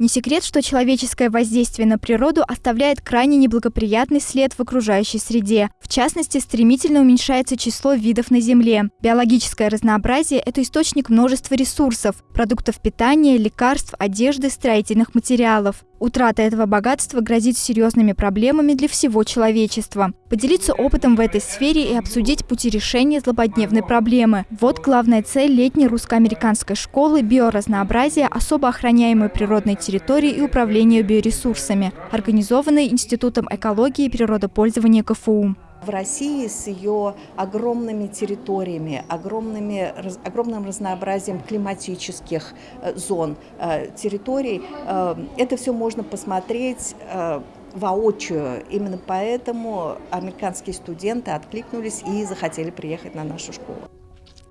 Не секрет, что человеческое воздействие на природу оставляет крайне неблагоприятный след в окружающей среде. В частности, стремительно уменьшается число видов на Земле. Биологическое разнообразие – это источник множества ресурсов – продуктов питания, лекарств, одежды, строительных материалов. Утрата этого богатства грозит серьезными проблемами для всего человечества. Поделиться опытом в этой сфере и обсудить пути решения злободневной проблемы – вот главная цель летней русско-американской школы биоразнообразия особо охраняемой природной территории и управления биоресурсами, организованной Институтом экологии и природопользования КФУ. В России с ее огромными территориями, огромными, огромным разнообразием климатических э, зон, э, территорий, э, это все можно посмотреть воочию. Именно поэтому американские студенты откликнулись и захотели приехать на нашу школу.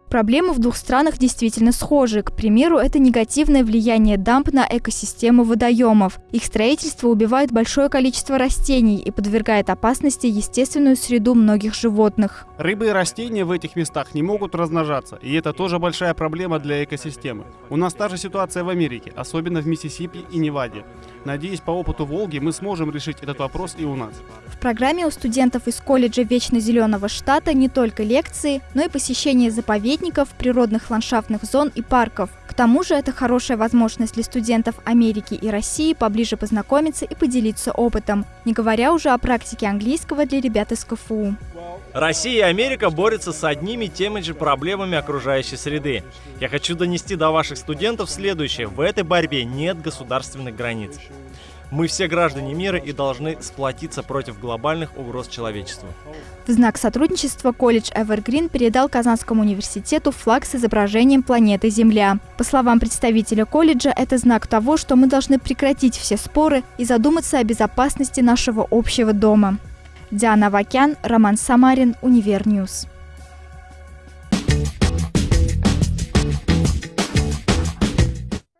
Проблемы в двух странах действительно схожи. К примеру, это негативное влияние дамп на экосистему водоемов. Их строительство убивает большое количество растений и подвергает опасности естественную среду многих животных. Рыбы и растения в этих местах не могут размножаться, и это тоже большая проблема для экосистемы. У нас та же ситуация в Америке, особенно в Миссисипи и Неваде. Надеюсь, по опыту Волги мы сможем решить этот вопрос и у нас. В программе у студентов из колледжа Вечно Зеленого штата не только лекции, но и посещение заповедников заповедников, природных ландшафтных зон и парков. К тому же это хорошая возможность для студентов Америки и России поближе познакомиться и поделиться опытом, не говоря уже о практике английского для ребят из КФУ. Россия и Америка борются с одними и теми же проблемами окружающей среды. Я хочу донести до ваших студентов следующее. В этой борьбе нет государственных границ. Мы все граждане мира и должны сплотиться против глобальных угроз человечеству. В знак сотрудничества колледж Evergreen передал Казанскому университету флаг с изображением планеты Земля. По словам представителя колледжа, это знак того, что мы должны прекратить все споры и задуматься о безопасности нашего общего дома. Диана Вакян, Роман Самарин, Универньюз.